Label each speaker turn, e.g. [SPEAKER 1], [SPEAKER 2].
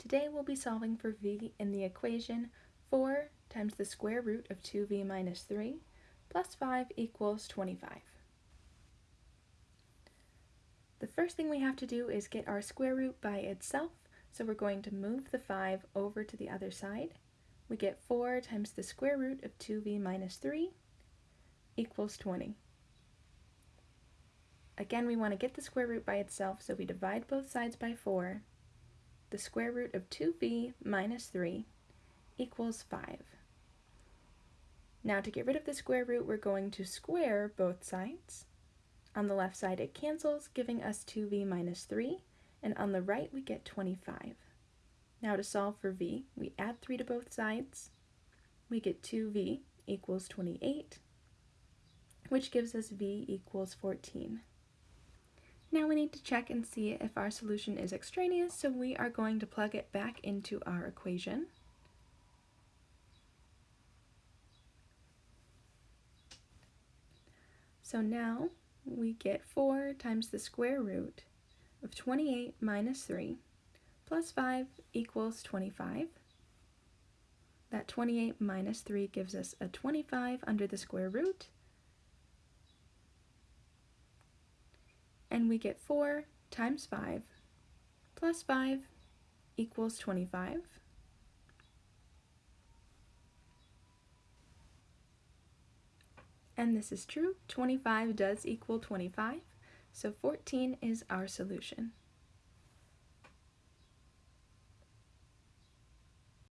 [SPEAKER 1] Today we'll be solving for v in the equation 4 times the square root of 2v minus 3 plus 5 equals 25. The first thing we have to do is get our square root by itself, so we're going to move the 5 over to the other side. We get 4 times the square root of 2v minus 3 equals 20. Again, we want to get the square root by itself, so we divide both sides by 4 the square root of 2v minus 3 equals 5. Now to get rid of the square root, we're going to square both sides. On the left side it cancels, giving us 2v minus 3, and on the right we get 25. Now to solve for v, we add 3 to both sides. We get 2v equals 28, which gives us v equals 14. Now we need to check and see if our solution is extraneous, so we are going to plug it back into our equation. So now we get 4 times the square root of 28 minus 3 plus 5 equals 25. That 28 minus 3 gives us a 25 under the square root, and we get 4 times 5 plus 5 equals 25. And this is true, 25 does equal 25, so 14 is our solution.